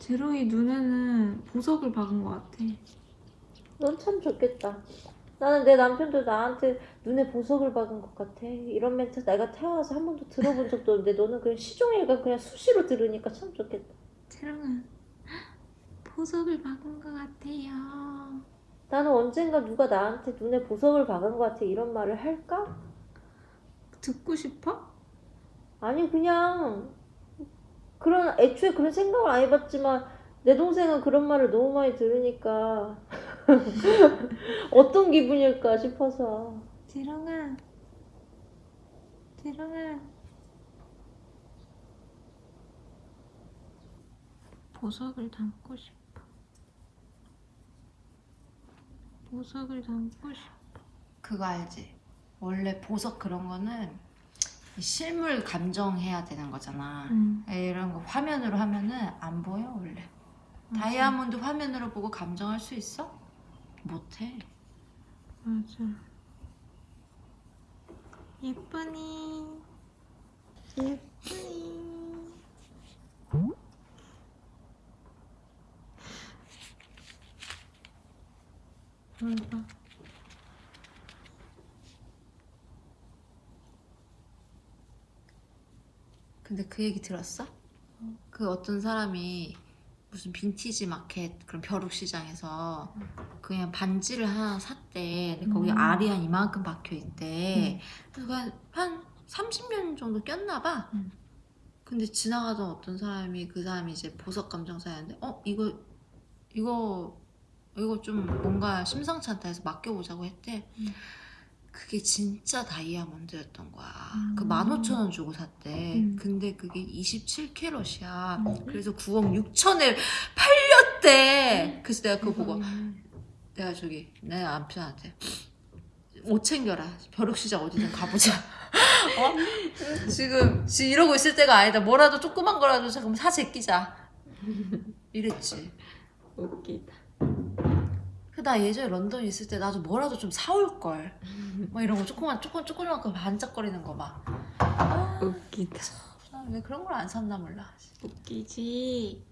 제로이 눈에는 보석을 박은 것 같아. 넌 참 좋겠다. 나는 내 남편도 나한테 눈에 보석을 박은 것 같아. 이런 멘트 내가 태어나서 한 번도 들어본 적도 없는데 너는 그냥 시종일관 그냥 수시로 들으니까 참 좋겠다. 제롱아, 보석을 박은 것 같아요. 나는 언젠가 누가 나한테 눈에 보석을 박은 것 같아 이런 말을 할까? 듣고 싶어? 아니 그냥 그런 애초에 그런 생각을 안 해봤지만 내 동생은 그런 말을 너무 많이 들으니까 어떤 기분일까 싶어서 제롱아, 제롱아. 보석을 담고 싶어. 보석을 담고 싶어. 그거 알지? 원래 보석 그런 거는 이 실물 감정해야 되는 거잖아. 응. 이런 거 화면으로 하면은 안 보여 원래. 다이아몬드 화면으로 보고 감정할 수 있어? 못해. 맞아. 예쁘니. 예쁘니. 뭘 근데 그 얘기 들었어? 그 어떤 사람이 무슨 빈티지 마켓 그런 벼룩 시장에서 그냥 반지를 하나 샀대. 근데 거기 음. 알이 한 이만큼 박혀 있대. 그래서 그냥 한 30년 정도 꼈나 봐. 음. 근데 지나가던 어떤 사람이 그 사람이 이제 보석 감정사였는데 어 이거 이거 이거 좀 뭔가 심상치 않다 해서 맡겨보자고 했대. 음. 그게 진짜 다이아몬드였던 거야. 음. 그 15,000원 주고 샀대. 음. 근데 그게 27캐럿이야. 음. 그래서 9억 6천에 팔렸대. 그래서 내가 그거 보고 내가 저기 내 남편한테 옷 챙겨라. 벼룩시장 어디든 가보자. 어? 지금, 지금 이러고 있을 때가 아니다. 뭐라도 조그만 거라도 잠깐 사 제끼자. 이랬지. 웃기다. 그나 예전에 런던에 있을 때 나도 뭐라도 좀 사올 걸. 막 이런 거 조그만 조금 조그만 거 반짝거리는 거 막. 웃기다. 아, 왜 그런 걸 안 샀나 몰라. 웃기지.